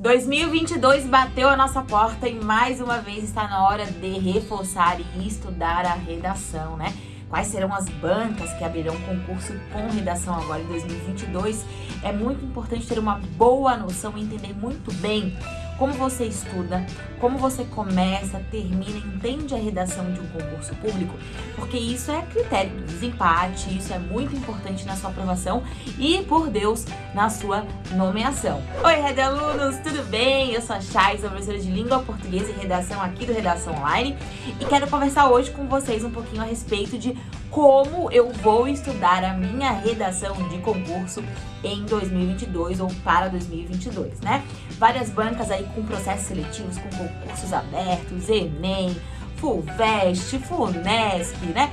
2022 bateu a nossa porta e mais uma vez está na hora de reforçar e estudar a redação, né? Quais serão as bancas que abrirão concurso com redação agora em 2022? É muito importante ter uma boa noção e entender muito bem como você estuda, como você começa, termina, entende a redação de um concurso público, porque isso é critério de desempate, isso é muito importante na sua aprovação e, por Deus, na sua nomeação. Oi, Red Alunos, tudo bem? Eu sou a Chay, sou professora de Língua Portuguesa e Redação aqui do Redação Online e quero conversar hoje com vocês um pouquinho a respeito de como eu vou estudar a minha redação de concurso em 2022 ou para 2022, né? Várias bancas aí com processos seletivos, com concursos abertos, Enem, FUVEST, FUNESP, né?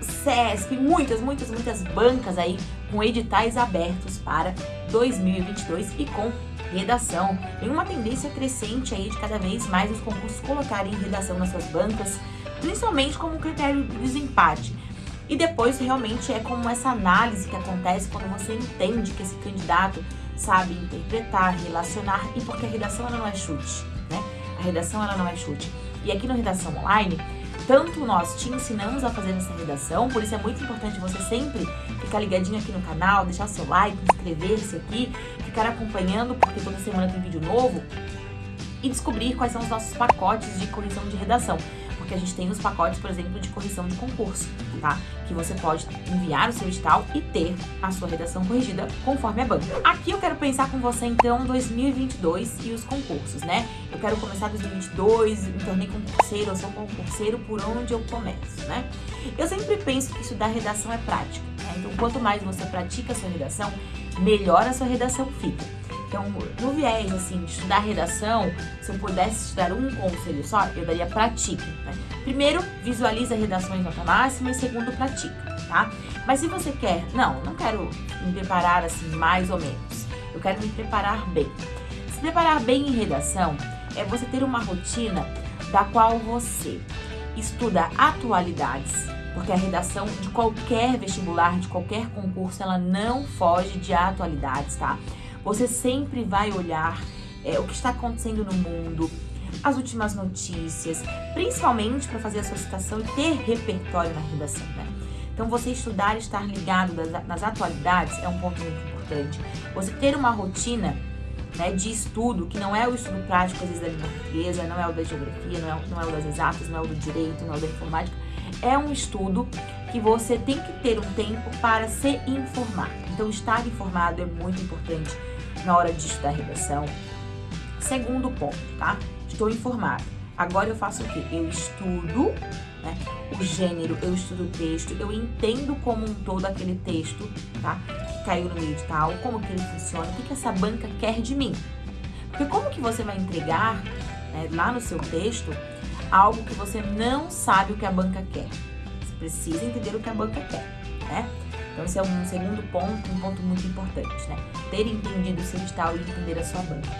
SESP, muitas, muitas, muitas bancas aí com editais abertos para 2022 e com redação. Tem uma tendência crescente aí de cada vez mais os concursos colocarem redação nas suas bancas, principalmente como critério de desempate. E depois realmente é como essa análise que acontece quando você entende que esse candidato sabe interpretar, relacionar e porque a redação ela não é chute, né? A redação ela não é chute. E aqui no Redação Online, tanto nós te ensinamos a fazer essa redação, por isso é muito importante você sempre ficar ligadinho aqui no canal, deixar seu like, inscrever-se aqui, ficar acompanhando, porque toda semana tem vídeo novo, e descobrir quais são os nossos pacotes de correção de redação porque a gente tem os pacotes, por exemplo, de correção de concurso, tá? Que você pode enviar o seu edital e ter a sua redação corrigida conforme a banca. Aqui eu quero pensar com você, então, 2022 e os concursos, né? Eu quero começar 2022, me tornei concurseiro, eu sou concurseiro, por onde eu começo, né? Eu sempre penso que estudar redação é prática, né? Então, quanto mais você pratica a sua redação, melhor a sua redação fica. Então, no viés, assim, de estudar redação, se eu pudesse estudar um conselho só, eu daria pratique, né? Primeiro, visualiza redações nota máxima e segundo, pratica, tá? Mas se você quer, não, não quero me preparar assim, mais ou menos. Eu quero me preparar bem. Se preparar bem em redação é você ter uma rotina da qual você estuda atualidades, porque a redação de qualquer vestibular, de qualquer concurso, ela não foge de atualidades, tá? Você sempre vai olhar é, o que está acontecendo no mundo, as últimas notícias, principalmente para fazer a sua citação e ter repertório na redação, né? Então, você estudar e estar ligado nas atualidades é um ponto muito importante. Você ter uma rotina né, de estudo, que não é o estudo prático, às vezes, da língua portuguesa, não é o da geografia, não é, não é o das exatas, não é o do direito, não é o da informática. É um estudo que você tem que ter um tempo para se informar. Então, estar informado é muito importante na hora de estudar redação. Segundo ponto, tá? Estou informado. Agora eu faço o quê? Eu estudo né, o gênero, eu estudo o texto, eu entendo como um todo aquele texto, tá? Que caiu no meio edital, como que ele funciona, o que, que essa banca quer de mim. Porque como que você vai entregar né, lá no seu texto algo que você não sabe o que a banca quer? Você precisa entender o que a banca quer, né? Então, esse é um segundo ponto, um ponto muito importante, né? Ter entendido o seu edital e entender a sua banca.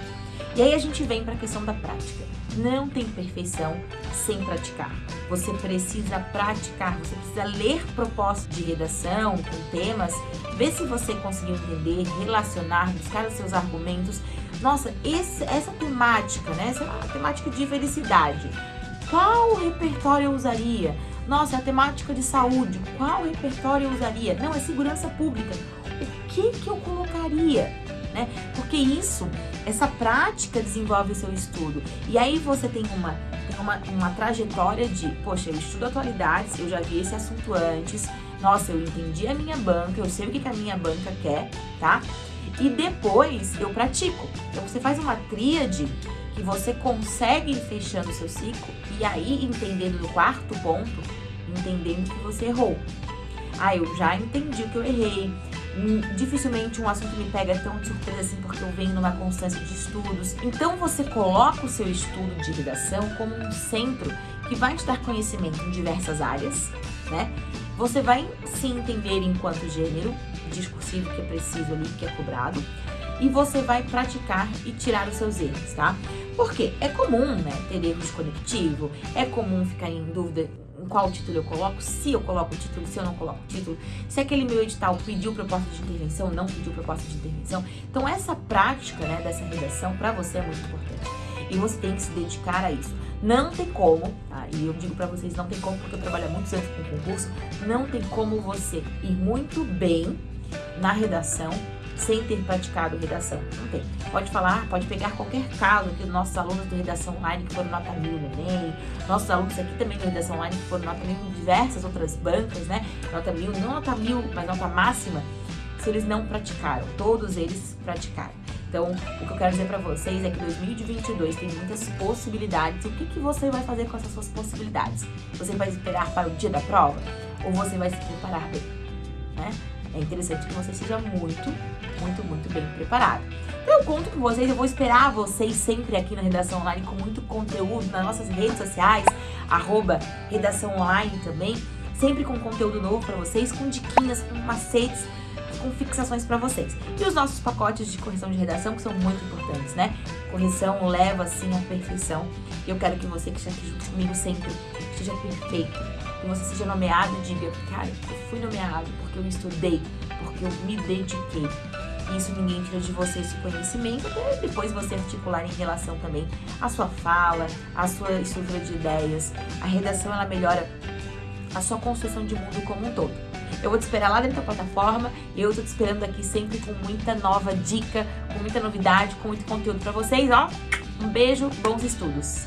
E aí a gente vem para a questão da prática. Não tem perfeição sem praticar. Você precisa praticar, você precisa ler propostas de redação com temas, ver se você conseguiu entender, relacionar, buscar os seus argumentos. Nossa, esse, essa temática, né? Essa é temática de felicidade. Qual repertório eu usaria? Nossa, é a temática de saúde, qual repertório eu usaria? Não, é segurança pública. O que que eu colocaria? Né? Porque isso, essa prática desenvolve seu estudo. E aí você tem uma, tem uma, uma trajetória de, poxa, eu estudo atualidades, eu já vi esse assunto antes, nossa, eu entendi a minha banca, eu sei o que, que a minha banca quer, tá? E depois eu pratico. Então você faz uma tríade que você consegue ir fechando o seu ciclo e aí entendendo no quarto ponto, entendendo que você errou. Ah, eu já entendi que eu errei. Hum, dificilmente um assunto me pega tão de surpresa assim porque eu venho numa constância de estudos. Então você coloca o seu estudo de redação como um centro que vai te dar conhecimento em diversas áreas, né? Você vai se entender enquanto gênero discursivo que é preciso ali, que é cobrado, e você vai praticar e tirar os seus erros, tá? Porque é comum, né, ter erros conectivo, é comum ficar em dúvida em qual título eu coloco, se eu coloco o título, se eu não coloco o título, se aquele meu edital pediu proposta de intervenção, não pediu proposta de intervenção. Então essa prática, né, dessa redação para você é muito importante. E você tem que se dedicar a isso. Não tem como, tá? e eu digo para vocês, não tem como, porque eu trabalho há muitos anos com concurso, não tem como você ir muito bem na redação sem ter praticado redação. Não tem. Pode falar, pode pegar qualquer caso aqui dos nossos alunos de redação online que foram nota mil no Enem, nossos alunos aqui também de redação online que foram nota mil em diversas outras bancas, né? Nota mil, não nota mil, mas nota máxima, se eles não praticaram. Todos eles praticaram. Então, o que eu quero dizer para vocês é que 2022 tem muitas possibilidades. O que, que você vai fazer com essas suas possibilidades? Você vai esperar para o dia da prova? Ou você vai se preparar bem? É interessante que você seja muito, muito, muito bem preparado. Então eu conto com vocês, eu vou esperar vocês sempre aqui na Redação Online com muito conteúdo nas nossas redes sociais, arroba Redação Online também, sempre com conteúdo novo para vocês, com diquinhas, com macetes, com fixações para vocês. E os nossos pacotes de correção de redação, que são muito importantes, né? Correção leva, sim, à perfeição. E eu quero que você que esteja aqui junto comigo sempre esteja perfeito. Que você seja nomeado e diga, cara, eu fui nomeado porque eu estudei, porque eu me dediquei. Isso ninguém tira de você esse conhecimento, até depois você articular em relação também à sua fala, à sua estrutura de ideias. A redação, ela melhora a sua construção de mundo como um todo. Eu vou te esperar lá dentro da plataforma e eu tô te esperando aqui sempre com muita nova dica, com muita novidade, com muito conteúdo para vocês, ó. Um beijo, bons estudos!